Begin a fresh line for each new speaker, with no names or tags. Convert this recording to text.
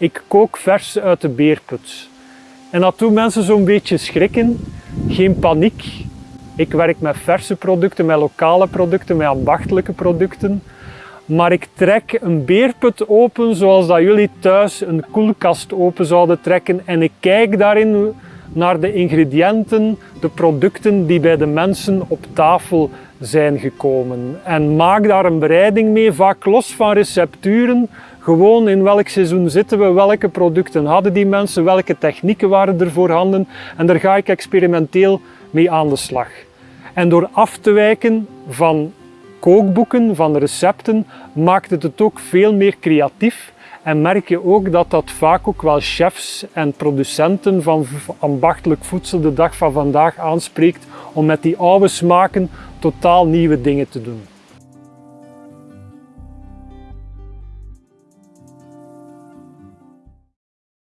Ik kook vers uit de beerput. En dat doet mensen zo'n beetje schrikken. Geen paniek. Ik werk met verse producten, met lokale producten, met ambachtelijke producten. Maar ik trek een beerput open zoals dat jullie thuis een koelkast open zouden trekken. En ik kijk daarin naar de ingrediënten, de producten die bij de mensen op tafel zijn gekomen. En maak daar een bereiding mee, vaak los van recepturen. Gewoon in welk seizoen zitten we, welke producten hadden die mensen, welke technieken waren er voorhanden. En daar ga ik experimenteel mee aan de slag. En door af te wijken van kookboeken, van recepten, maakt het het ook veel meer creatief. En merk je ook dat dat vaak ook wel chefs en producenten van ambachtelijk voedsel de dag van vandaag aanspreekt om met die oude smaken totaal nieuwe dingen te doen.